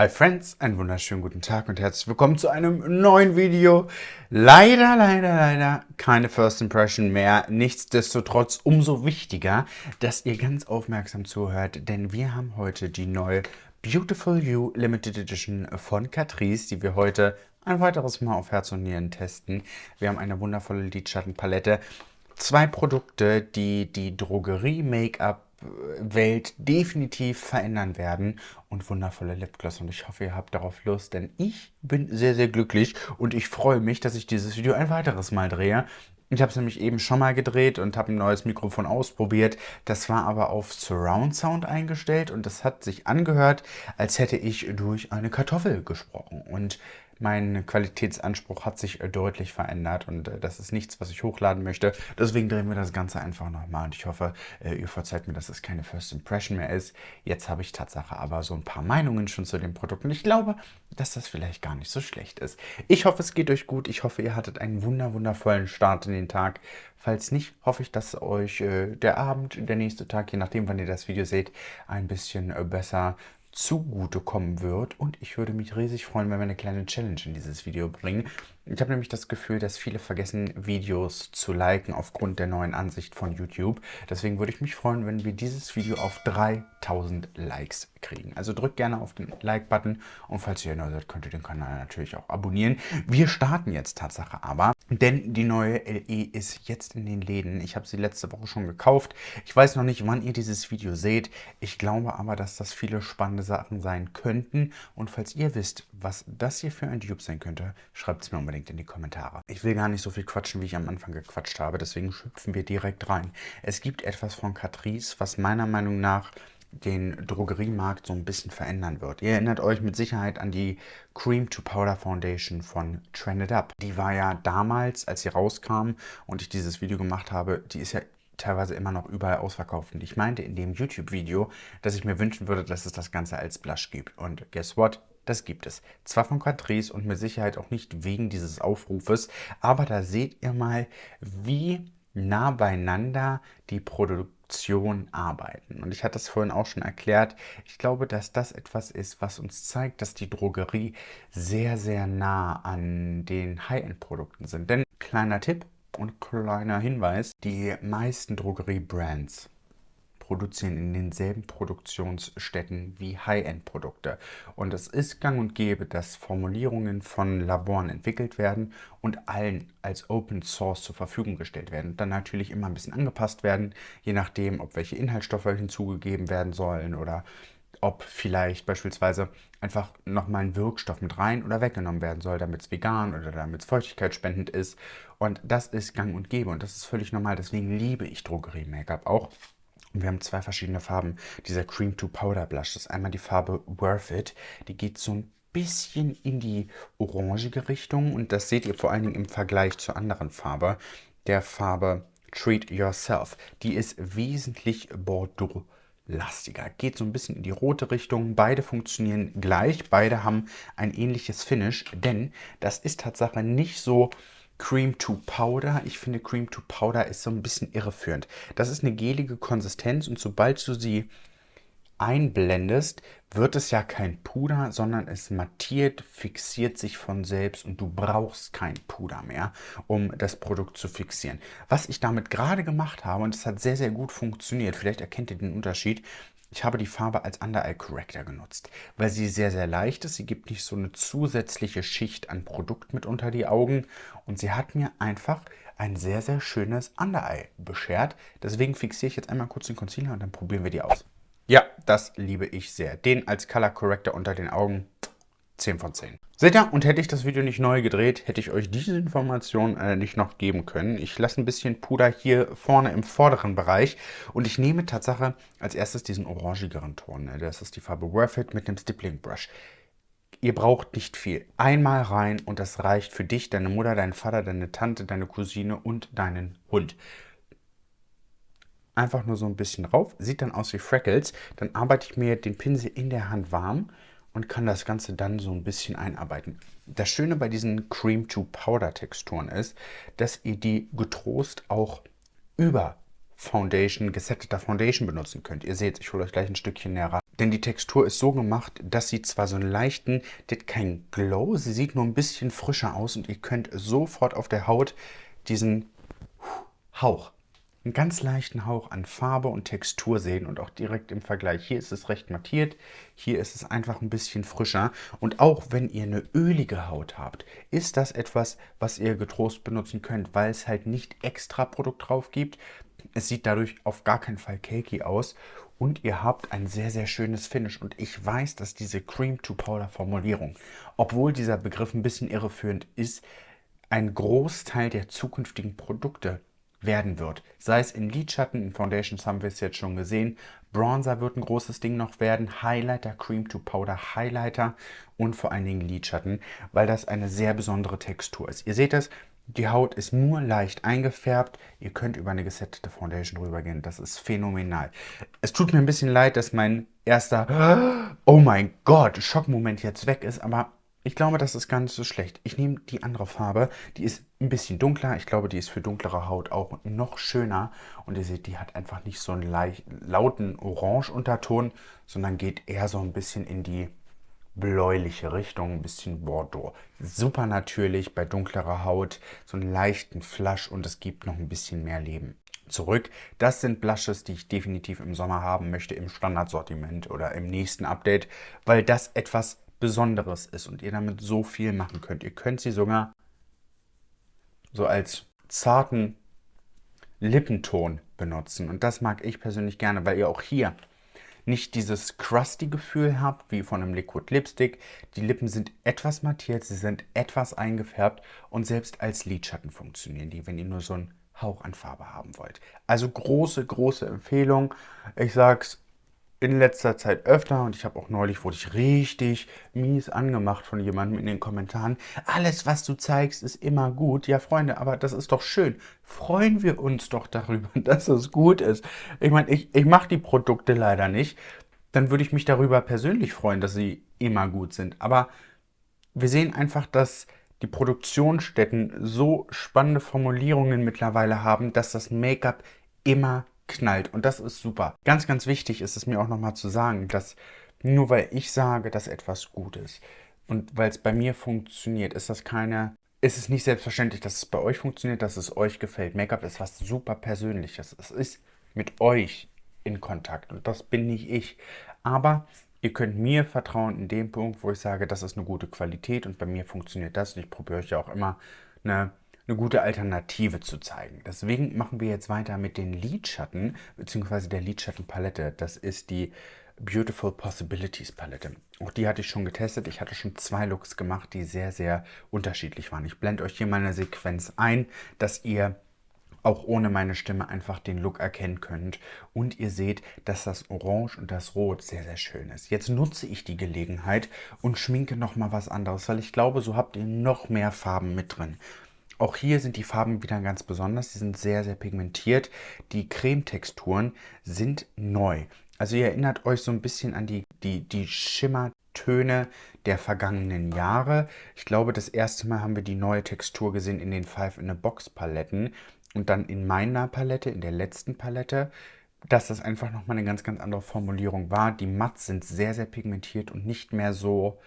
Hi Friends, einen wunderschönen guten Tag und herzlich willkommen zu einem neuen Video. Leider, leider, leider keine First Impression mehr. Nichtsdestotrotz umso wichtiger, dass ihr ganz aufmerksam zuhört, denn wir haben heute die neue Beautiful You Limited Edition von Catrice, die wir heute ein weiteres Mal auf Herz und Nieren testen. Wir haben eine wundervolle Lidschattenpalette. Zwei Produkte, die die Drogerie-Make-up Welt definitiv verändern werden und wundervolle Lipgloss. Und ich hoffe, ihr habt darauf Lust, denn ich bin sehr, sehr glücklich und ich freue mich, dass ich dieses Video ein weiteres Mal drehe. Ich habe es nämlich eben schon mal gedreht und habe ein neues Mikrofon ausprobiert. Das war aber auf Surround Sound eingestellt und das hat sich angehört, als hätte ich durch eine Kartoffel gesprochen. Und mein Qualitätsanspruch hat sich äh, deutlich verändert und äh, das ist nichts, was ich hochladen möchte. Deswegen drehen wir das Ganze einfach nochmal und ich hoffe, äh, ihr verzeiht mir, dass es keine First Impression mehr ist. Jetzt habe ich Tatsache aber so ein paar Meinungen schon zu dem Produkt und ich glaube, dass das vielleicht gar nicht so schlecht ist. Ich hoffe, es geht euch gut. Ich hoffe, ihr hattet einen wunder wundervollen Start in den Tag. Falls nicht, hoffe ich, dass euch der Abend, der nächste Tag, je nachdem, wann ihr das Video seht, ein bisschen besser zugutekommen wird. Und ich würde mich riesig freuen, wenn wir eine kleine Challenge in dieses Video bringen. Ich habe nämlich das Gefühl, dass viele vergessen, Videos zu liken aufgrund der neuen Ansicht von YouTube. Deswegen würde ich mich freuen, wenn wir dieses Video auf 3000 Likes kriegen. Also drückt gerne auf den Like-Button und falls ihr neu seid, könnt ihr den Kanal natürlich auch abonnieren. Wir starten jetzt Tatsache aber, denn die neue LE ist jetzt in den Läden. Ich habe sie letzte Woche schon gekauft. Ich weiß noch nicht, wann ihr dieses Video seht. Ich glaube aber, dass das viele spannende Sachen sein könnten. Und falls ihr wisst, was das hier für ein Dupe sein könnte, schreibt es mir unbedingt unbedingt in die Kommentare. Ich will gar nicht so viel quatschen, wie ich am Anfang gequatscht habe, deswegen schüpfen wir direkt rein. Es gibt etwas von Catrice, was meiner Meinung nach den Drogeriemarkt so ein bisschen verändern wird. Ihr erinnert euch mit Sicherheit an die Cream to Powder Foundation von Trended Up. Die war ja damals, als sie rauskam und ich dieses Video gemacht habe, die ist ja teilweise immer noch überall ausverkauft. Und ich meinte in dem YouTube-Video, dass ich mir wünschen würde, dass es das Ganze als Blush gibt. Und guess what? Das gibt es. Zwar von Catrice und mit Sicherheit auch nicht wegen dieses Aufrufes, aber da seht ihr mal, wie nah beieinander die Produktion arbeiten. Und ich hatte es vorhin auch schon erklärt, ich glaube, dass das etwas ist, was uns zeigt, dass die Drogerie sehr, sehr nah an den High-End-Produkten sind. Denn kleiner Tipp und kleiner Hinweis, die meisten Drogerie-Brands produzieren in denselben Produktionsstätten wie High-End-Produkte. Und es ist gang und gäbe, dass Formulierungen von Laboren entwickelt werden und allen als Open Source zur Verfügung gestellt werden. Dann natürlich immer ein bisschen angepasst werden, je nachdem, ob welche Inhaltsstoffe hinzugegeben werden sollen oder ob vielleicht beispielsweise einfach nochmal ein Wirkstoff mit rein oder weggenommen werden soll, damit es vegan oder damit es feuchtigkeitsspendend ist. Und das ist gang und gäbe und das ist völlig normal. Deswegen liebe ich Drogerie-Make-up auch. Und wir haben zwei verschiedene Farben. Dieser Cream to Powder Blush, ist einmal die Farbe Worth It. Die geht so ein bisschen in die orangige Richtung und das seht ihr vor allen Dingen im Vergleich zur anderen Farbe, der Farbe Treat Yourself. Die ist wesentlich Bordeaux lastiger. Geht so ein bisschen in die rote Richtung. Beide funktionieren gleich. Beide haben ein ähnliches Finish, denn das ist Tatsache nicht so Cream to Powder. Ich finde Cream to Powder ist so ein bisschen irreführend. Das ist eine gelige Konsistenz und sobald du sie einblendest, wird es ja kein Puder, sondern es mattiert, fixiert sich von selbst und du brauchst kein Puder mehr, um das Produkt zu fixieren. Was ich damit gerade gemacht habe, und es hat sehr, sehr gut funktioniert, vielleicht erkennt ihr den Unterschied, ich habe die Farbe als Under-Eye Corrector genutzt, weil sie sehr, sehr leicht ist. Sie gibt nicht so eine zusätzliche Schicht an Produkt mit unter die Augen und sie hat mir einfach ein sehr, sehr schönes Under-Eye beschert. Deswegen fixiere ich jetzt einmal kurz den Concealer und dann probieren wir die aus. Ja, das liebe ich sehr. Den als Color Corrector unter den Augen 10 von 10. Seht ihr, und hätte ich das Video nicht neu gedreht, hätte ich euch diese Information äh, nicht noch geben können. Ich lasse ein bisschen Puder hier vorne im vorderen Bereich und ich nehme Tatsache als erstes diesen orangigeren Ton. Ne? Das ist die Farbe Worth It mit dem Stippling Brush. Ihr braucht nicht viel. Einmal rein und das reicht für dich, deine Mutter, deinen Vater, deine Tante, deine Cousine und deinen Hund einfach nur so ein bisschen drauf. Sieht dann aus wie Freckles. Dann arbeite ich mir den Pinsel in der Hand warm und kann das Ganze dann so ein bisschen einarbeiten. Das Schöne bei diesen Cream-to-Powder-Texturen ist, dass ihr die getrost auch über Foundation, gesetteter Foundation benutzen könnt. Ihr seht, ich hole euch gleich ein Stückchen näher ran. Denn die Textur ist so gemacht, dass sie zwar so einen leichten, die hat keinen Glow, sie sieht nur ein bisschen frischer aus und ihr könnt sofort auf der Haut diesen Hauch einen ganz leichten Hauch an Farbe und Textur sehen und auch direkt im Vergleich. Hier ist es recht mattiert, hier ist es einfach ein bisschen frischer. Und auch wenn ihr eine ölige Haut habt, ist das etwas, was ihr getrost benutzen könnt, weil es halt nicht extra Produkt drauf gibt. Es sieht dadurch auf gar keinen Fall cakey aus und ihr habt ein sehr, sehr schönes Finish. Und ich weiß, dass diese Cream-to-Powder-Formulierung, obwohl dieser Begriff ein bisschen irreführend ist, ein Großteil der zukünftigen Produkte werden wird. Sei es in Lidschatten, in Foundations haben wir es jetzt schon gesehen. Bronzer wird ein großes Ding noch werden. Highlighter, Cream to Powder Highlighter und vor allen Dingen Lidschatten, weil das eine sehr besondere Textur ist. Ihr seht es, die Haut ist nur leicht eingefärbt. Ihr könnt über eine gesettete Foundation drüber gehen. Das ist phänomenal. Es tut mir ein bisschen leid, dass mein erster Oh mein Gott Schockmoment jetzt weg ist, aber ich glaube, das ist gar nicht so schlecht. Ich nehme die andere Farbe, die ist ein bisschen dunkler. Ich glaube, die ist für dunklere Haut auch noch schöner. Und ihr seht, die hat einfach nicht so einen leicht, lauten Orange-Unterton, sondern geht eher so ein bisschen in die bläuliche Richtung, ein bisschen Bordeaux. Super natürlich bei dunklerer Haut, so einen leichten Flash und es gibt noch ein bisschen mehr Leben. Zurück, das sind Blushes, die ich definitiv im Sommer haben möchte, im Standardsortiment oder im nächsten Update, weil das etwas Besonderes ist und ihr damit so viel machen könnt. Ihr könnt sie sogar so als zarten Lippenton benutzen. Und das mag ich persönlich gerne, weil ihr auch hier nicht dieses crusty Gefühl habt, wie von einem Liquid Lipstick. Die Lippen sind etwas mattiert, sie sind etwas eingefärbt und selbst als Lidschatten funktionieren die, wenn ihr nur so einen Hauch an Farbe haben wollt. Also große, große Empfehlung. Ich sag's in letzter Zeit öfter und ich habe auch neulich, wurde ich richtig mies angemacht von jemandem in den Kommentaren. Alles, was du zeigst, ist immer gut. Ja, Freunde, aber das ist doch schön. Freuen wir uns doch darüber, dass es gut ist. Ich meine, ich, ich mache die Produkte leider nicht. Dann würde ich mich darüber persönlich freuen, dass sie immer gut sind. Aber wir sehen einfach, dass die Produktionsstätten so spannende Formulierungen mittlerweile haben, dass das Make-up immer knallt. Und das ist super. Ganz, ganz wichtig ist es mir auch nochmal zu sagen, dass nur weil ich sage, dass etwas gut ist und weil es bei mir funktioniert, ist das keine ist es nicht selbstverständlich, dass es bei euch funktioniert, dass es euch gefällt. Make-up ist was super Persönliches. Es ist mit euch in Kontakt und das bin nicht ich. Aber ihr könnt mir vertrauen in dem Punkt, wo ich sage, das ist eine gute Qualität und bei mir funktioniert das. Und ich probiere euch ja auch immer eine eine gute Alternative zu zeigen. Deswegen machen wir jetzt weiter mit den Lidschatten bzw. der Lidschattenpalette. Das ist die Beautiful Possibilities Palette. Auch die hatte ich schon getestet. Ich hatte schon zwei Looks gemacht, die sehr, sehr unterschiedlich waren. Ich blende euch hier mal eine Sequenz ein, dass ihr auch ohne meine Stimme einfach den Look erkennen könnt. Und ihr seht, dass das Orange und das Rot sehr, sehr schön ist. Jetzt nutze ich die Gelegenheit und schminke nochmal was anderes, weil ich glaube, so habt ihr noch mehr Farben mit drin. Auch hier sind die Farben wieder ganz besonders. Sie sind sehr, sehr pigmentiert. Die Cremetexturen sind neu. Also ihr erinnert euch so ein bisschen an die, die, die Schimmertöne der vergangenen Jahre. Ich glaube, das erste Mal haben wir die neue Textur gesehen in den Five in a Box Paletten und dann in meiner Palette, in der letzten Palette, dass das einfach nochmal eine ganz, ganz andere Formulierung war. Die Mats sind sehr, sehr pigmentiert und nicht mehr so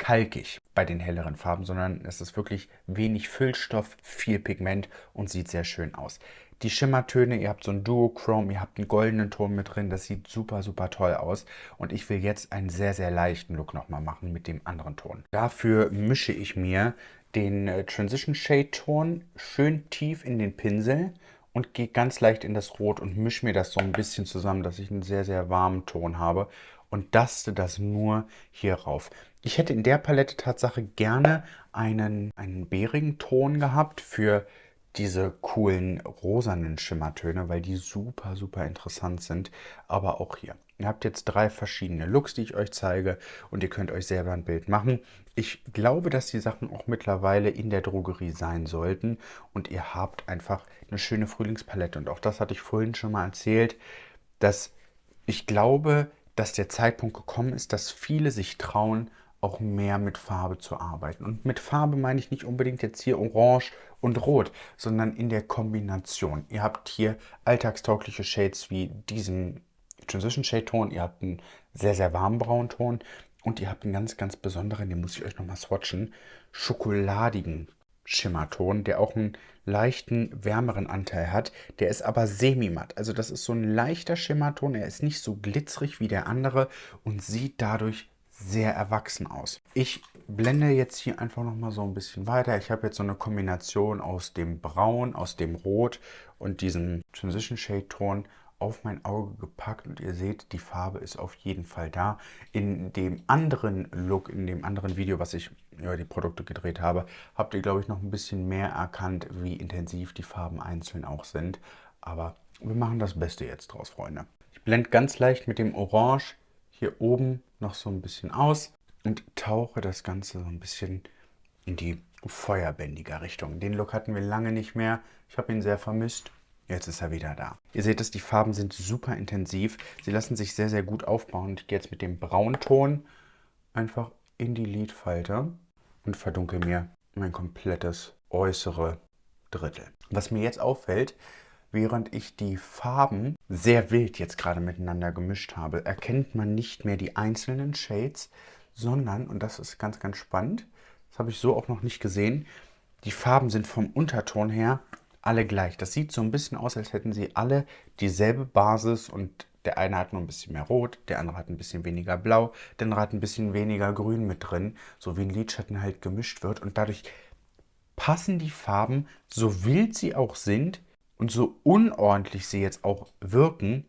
kalkig bei den helleren Farben, sondern es ist wirklich wenig Füllstoff, viel Pigment und sieht sehr schön aus. Die Schimmertöne, ihr habt so ein Duochrome, ihr habt einen goldenen Ton mit drin, das sieht super, super toll aus. Und ich will jetzt einen sehr, sehr leichten Look nochmal machen mit dem anderen Ton. Dafür mische ich mir den äh, Transition Shade Ton schön tief in den Pinsel und gehe ganz leicht in das Rot und mische mir das so ein bisschen zusammen, dass ich einen sehr, sehr warmen Ton habe und daste das nur hier rauf. Ich hätte in der Palette Tatsache gerne einen, einen bärigen Ton gehabt für diese coolen rosanen Schimmertöne, weil die super, super interessant sind. Aber auch hier. Ihr habt jetzt drei verschiedene Looks, die ich euch zeige und ihr könnt euch selber ein Bild machen. Ich glaube, dass die Sachen auch mittlerweile in der Drogerie sein sollten und ihr habt einfach eine schöne Frühlingspalette. Und auch das hatte ich vorhin schon mal erzählt, dass ich glaube, dass der Zeitpunkt gekommen ist, dass viele sich trauen, auch mehr mit Farbe zu arbeiten. Und mit Farbe meine ich nicht unbedingt jetzt hier Orange und Rot, sondern in der Kombination. Ihr habt hier alltagstaugliche Shades wie diesen Transition Shade Ton, ihr habt einen sehr, sehr warmen Braunton und ihr habt einen ganz, ganz besonderen, den muss ich euch nochmal swatchen, schokoladigen Schimmerton, der auch einen leichten, wärmeren Anteil hat. Der ist aber semi-matt. Also das ist so ein leichter Schimmerton. Er ist nicht so glitzerig wie der andere und sieht dadurch sehr erwachsen aus. Ich blende jetzt hier einfach noch mal so ein bisschen weiter. Ich habe jetzt so eine Kombination aus dem Braun, aus dem Rot und diesem Transition Shade Ton auf mein Auge gepackt und ihr seht, die Farbe ist auf jeden Fall da. In dem anderen Look, in dem anderen Video, was ich über die Produkte gedreht habe, habt ihr, glaube ich, noch ein bisschen mehr erkannt, wie intensiv die Farben einzeln auch sind. Aber wir machen das Beste jetzt draus, Freunde. Ich blende ganz leicht mit dem Orange hier oben noch so ein bisschen aus und tauche das Ganze so ein bisschen in die feuerbändiger Richtung. Den Look hatten wir lange nicht mehr. Ich habe ihn sehr vermisst Jetzt ist er wieder da. Ihr seht es, die Farben sind super intensiv. Sie lassen sich sehr, sehr gut aufbauen. Ich gehe jetzt mit dem Braunton einfach in die Lidfalte und verdunkel mir mein komplettes äußere Drittel. Was mir jetzt auffällt, während ich die Farben sehr wild jetzt gerade miteinander gemischt habe, erkennt man nicht mehr die einzelnen Shades, sondern, und das ist ganz, ganz spannend, das habe ich so auch noch nicht gesehen, die Farben sind vom Unterton her alle gleich. Das sieht so ein bisschen aus, als hätten sie alle dieselbe Basis und der eine hat nur ein bisschen mehr Rot, der andere hat ein bisschen weniger Blau, der andere hat ein bisschen weniger Grün mit drin, so wie ein Lidschatten halt gemischt wird und dadurch passen die Farben, so wild sie auch sind und so unordentlich sie jetzt auch wirken,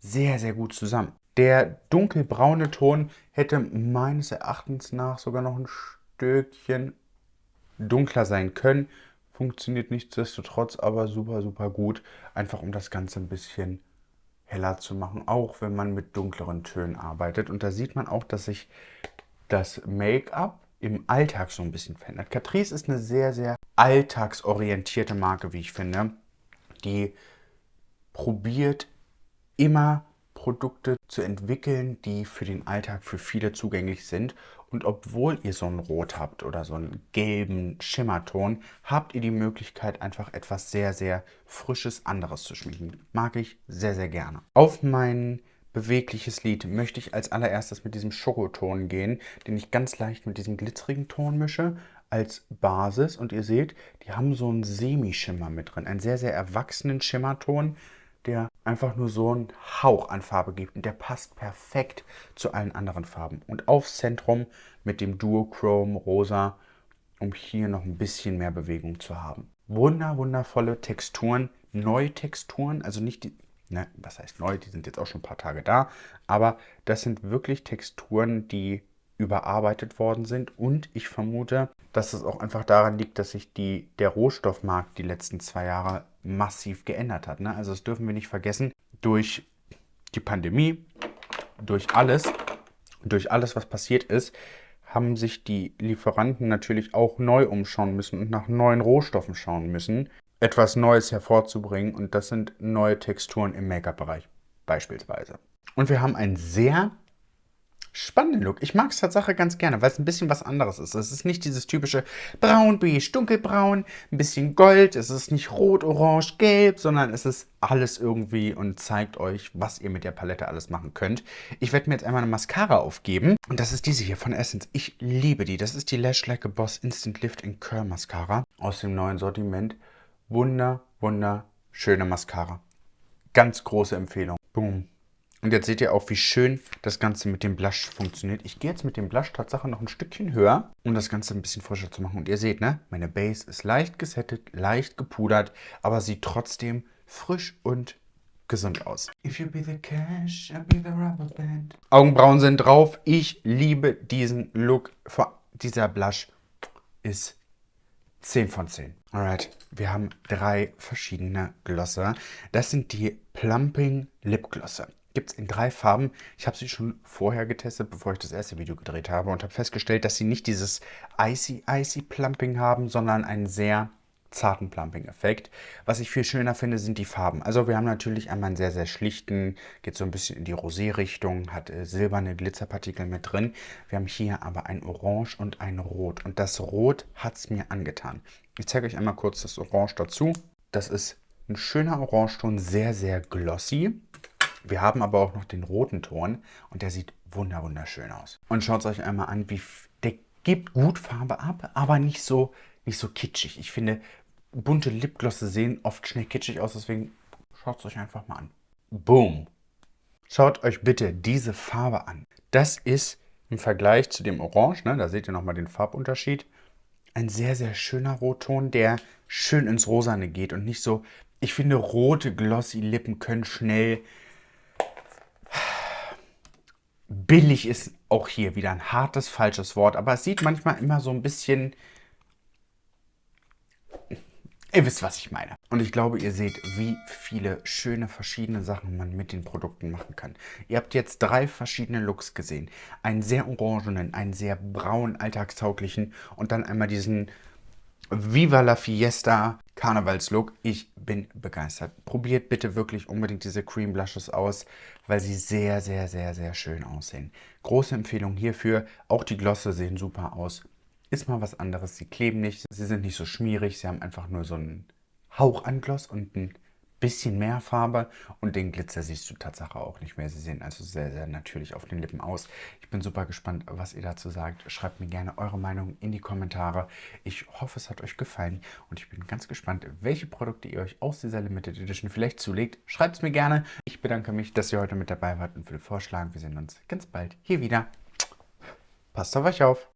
sehr, sehr gut zusammen. Der dunkelbraune Ton hätte meines Erachtens nach sogar noch ein Stückchen dunkler sein können Funktioniert nichtsdestotrotz aber super, super gut. Einfach um das Ganze ein bisschen heller zu machen, auch wenn man mit dunkleren Tönen arbeitet. Und da sieht man auch, dass sich das Make-up im Alltag so ein bisschen verändert. Catrice ist eine sehr, sehr alltagsorientierte Marke, wie ich finde. Die probiert immer Produkte zu entwickeln, die für den Alltag für viele zugänglich sind. Und obwohl ihr so ein Rot habt oder so einen gelben Schimmerton, habt ihr die Möglichkeit, einfach etwas sehr, sehr Frisches, anderes zu schmieden. Mag ich sehr, sehr gerne. Auf mein bewegliches Lid möchte ich als allererstes mit diesem Schokoton gehen, den ich ganz leicht mit diesem glitzerigen Ton mische als Basis. Und ihr seht, die haben so einen Semischimmer mit drin, einen sehr, sehr erwachsenen Schimmerton, einfach nur so einen Hauch an Farbe gibt. Und der passt perfekt zu allen anderen Farben. Und aufs Zentrum mit dem Duochrome Rosa, um hier noch ein bisschen mehr Bewegung zu haben. Wunder, wundervolle Texturen, neue Texturen, also nicht die, ne, was heißt neu, die sind jetzt auch schon ein paar Tage da, aber das sind wirklich Texturen, die überarbeitet worden sind und ich vermute, dass es auch einfach daran liegt, dass sich die, der Rohstoffmarkt die letzten zwei Jahre massiv geändert hat. Ne? Also das dürfen wir nicht vergessen, durch die Pandemie, durch alles, durch alles, was passiert ist, haben sich die Lieferanten natürlich auch neu umschauen müssen und nach neuen Rohstoffen schauen müssen, etwas Neues hervorzubringen und das sind neue Texturen im Make-up-Bereich beispielsweise. Und wir haben ein sehr spannenden Look. Ich mag es tatsächlich ganz gerne, weil es ein bisschen was anderes ist. Es ist nicht dieses typische braun, beige, dunkelbraun, ein bisschen gold. Es ist nicht rot, orange, gelb, sondern es ist alles irgendwie und zeigt euch, was ihr mit der Palette alles machen könnt. Ich werde mir jetzt einmal eine Mascara aufgeben und das ist diese hier von Essence. Ich liebe die. Das ist die Lash Like a Boss Instant Lift and Curl Mascara aus dem neuen Sortiment. Wunder, wunderschöne Mascara. Ganz große Empfehlung. Boom. Und jetzt seht ihr auch, wie schön das Ganze mit dem Blush funktioniert. Ich gehe jetzt mit dem Blush Tatsache noch ein Stückchen höher, um das Ganze ein bisschen frischer zu machen. Und ihr seht, ne, meine Base ist leicht gesettet, leicht gepudert, aber sieht trotzdem frisch und gesund aus. Cash, Augenbrauen sind drauf. Ich liebe diesen Look. Dieser Blush ist 10 von 10. Alright, wir haben drei verschiedene Glosser. Das sind die Plumping Lip Glosser gibt es in drei Farben. Ich habe sie schon vorher getestet, bevor ich das erste Video gedreht habe und habe festgestellt, dass sie nicht dieses Icy Icy Plumping haben, sondern einen sehr zarten Plumping-Effekt. Was ich viel schöner finde, sind die Farben. Also wir haben natürlich einmal einen sehr, sehr schlichten, geht so ein bisschen in die Rosé-Richtung, hat äh, silberne Glitzerpartikel mit drin. Wir haben hier aber ein Orange und ein Rot. Und das Rot hat es mir angetan. Ich zeige euch einmal kurz das Orange dazu. Das ist ein schöner Orangeton, sehr, sehr glossy. Wir haben aber auch noch den roten Ton und der sieht wunder wunderschön aus. Und schaut es euch einmal an, wie der gibt gut Farbe ab, aber nicht so, nicht so kitschig. Ich finde, bunte Lipglosse sehen oft schnell kitschig aus, deswegen schaut es euch einfach mal an. Boom! Schaut euch bitte diese Farbe an. Das ist im Vergleich zu dem Orange, ne, da seht ihr nochmal den Farbunterschied, ein sehr, sehr schöner Rotton, der schön ins Rosane geht und nicht so... Ich finde, rote glossy Lippen können schnell... Billig ist auch hier wieder ein hartes, falsches Wort, aber es sieht manchmal immer so ein bisschen Ihr wisst, was ich meine. Und ich glaube, ihr seht, wie viele schöne verschiedene Sachen man mit den Produkten machen kann. Ihr habt jetzt drei verschiedene Looks gesehen. Einen sehr orangenen, einen sehr braunen, alltagstauglichen und dann einmal diesen Viva la Fiesta Karnevalslook. Ich bin begeistert. Probiert bitte wirklich unbedingt diese Cream Blushes aus, weil sie sehr, sehr, sehr, sehr schön aussehen. Große Empfehlung hierfür. Auch die Glosse sehen super aus ist mal was anderes. Sie kleben nicht, sie sind nicht so schmierig, sie haben einfach nur so einen Hauch an Gloss und ein bisschen mehr Farbe und den Glitzer siehst du Tatsache auch nicht mehr. Sie sehen also sehr, sehr natürlich auf den Lippen aus. Ich bin super gespannt, was ihr dazu sagt. Schreibt mir gerne eure Meinung in die Kommentare. Ich hoffe, es hat euch gefallen und ich bin ganz gespannt, welche Produkte ihr euch aus dieser Limited Edition vielleicht zulegt. Schreibt es mir gerne. Ich bedanke mich, dass ihr heute mit dabei wart und würde vorschlagen, wir sehen uns ganz bald hier wieder. Passt auf euch auf!